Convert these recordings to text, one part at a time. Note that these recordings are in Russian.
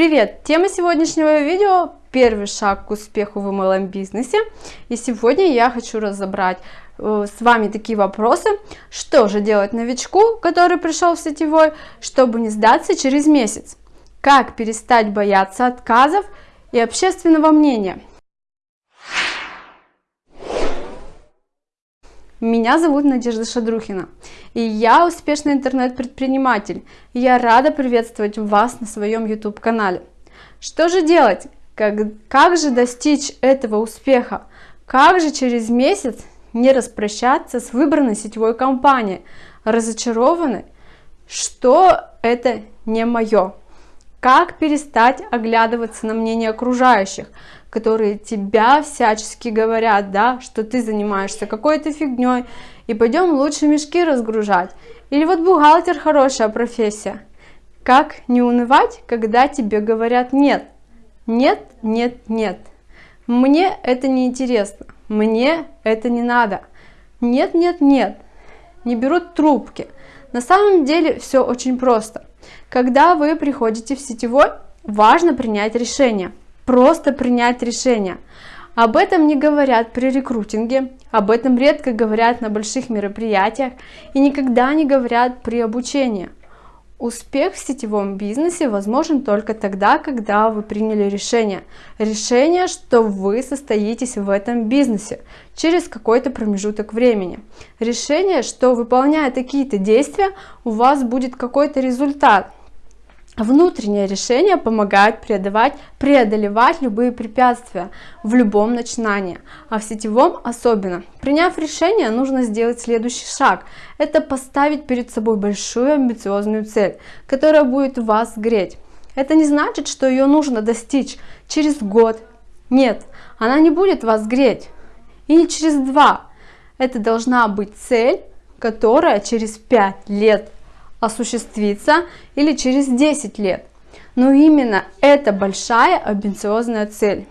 Привет! Тема сегодняшнего видео – первый шаг к успеху в MLM бизнесе. И сегодня я хочу разобрать э, с вами такие вопросы. Что же делать новичку, который пришел в сетевой, чтобы не сдаться через месяц? Как перестать бояться отказов и общественного мнения? Меня зовут Надежда Шадрухина, и я успешный интернет-предприниматель. Я рада приветствовать вас на своем YouTube-канале. Что же делать? Как, как же достичь этого успеха? Как же через месяц не распрощаться с выбранной сетевой компанией, разочарованной, что это не мое? Как перестать оглядываться на мнение окружающих? которые тебя всячески говорят, да, что ты занимаешься какой-то фигней, и пойдем лучше мешки разгружать. Или вот бухгалтер хорошая профессия. Как не унывать, когда тебе говорят нет? Нет, нет, нет. Мне это не интересно. Мне это не надо. Нет, нет, нет. Не берут трубки. На самом деле все очень просто. Когда вы приходите в сетевой, важно принять решение просто принять решение. Об этом не говорят при рекрутинге, об этом редко говорят на больших мероприятиях и никогда не говорят при обучении. Успех в сетевом бизнесе возможен только тогда, когда вы приняли решение. Решение, что вы состоитесь в этом бизнесе через какой-то промежуток времени. Решение, что выполняя какие-то действия, у вас будет какой-то результат. Внутреннее решение помогает преодолевать, преодолевать любые препятствия в любом начинании, а в сетевом особенно. Приняв решение, нужно сделать следующий шаг. Это поставить перед собой большую амбициозную цель, которая будет вас греть. Это не значит, что ее нужно достичь через год. Нет, она не будет вас греть. И не через два. Это должна быть цель, которая через пять лет осуществиться или через 10 лет. Но именно эта большая амбициозная цель.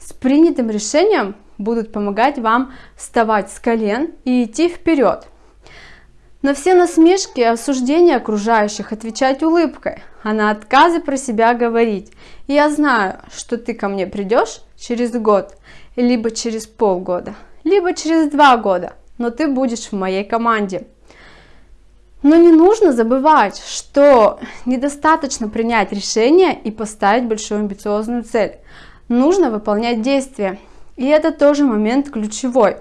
С принятым решением будут помогать вам вставать с колен и идти вперед. На все насмешки и осуждения окружающих отвечать улыбкой, а на отказы про себя говорить. я знаю, что ты ко мне придешь через год, либо через полгода, либо через два года, но ты будешь в моей команде. Но не нужно забывать, что недостаточно принять решение и поставить большую амбициозную цель. Нужно выполнять действия. И это тоже момент ключевой.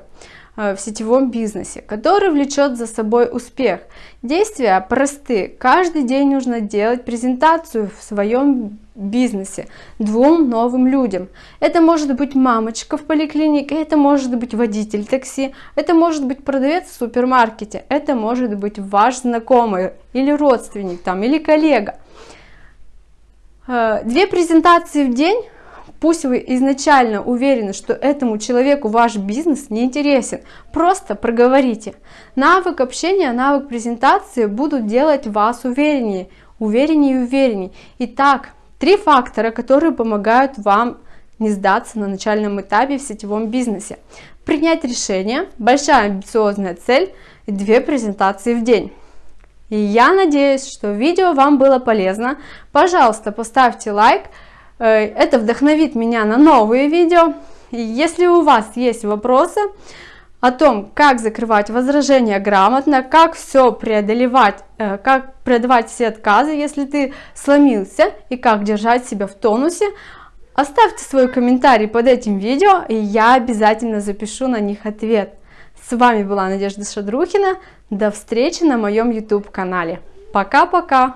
Э, в сетевом бизнесе, который влечет за собой успех. Действия просты. Каждый день нужно делать презентацию в своем бизнесе двум новым людям. Это может быть мамочка в поликлинике, это может быть водитель такси, это может быть продавец в супермаркете, это может быть ваш знакомый или родственник там, или коллега. Э, две презентации в день Пусть вы изначально уверены, что этому человеку ваш бизнес не интересен, просто проговорите. Навык общения, навык презентации будут делать вас увереннее, увереннее и увереннее. Итак, три фактора, которые помогают вам не сдаться на начальном этапе в сетевом бизнесе. Принять решение, большая амбициозная цель и две презентации в день. И я надеюсь, что видео вам было полезно. Пожалуйста, поставьте лайк, это вдохновит меня на новые видео. Если у вас есть вопросы о том, как закрывать возражения грамотно, как все преодолевать, э, как преодолевать все отказы, если ты сломился, и как держать себя в тонусе, оставьте свой комментарий под этим видео, и я обязательно запишу на них ответ. С вами была Надежда Шадрухина. До встречи на моем YouTube канале. Пока-пока!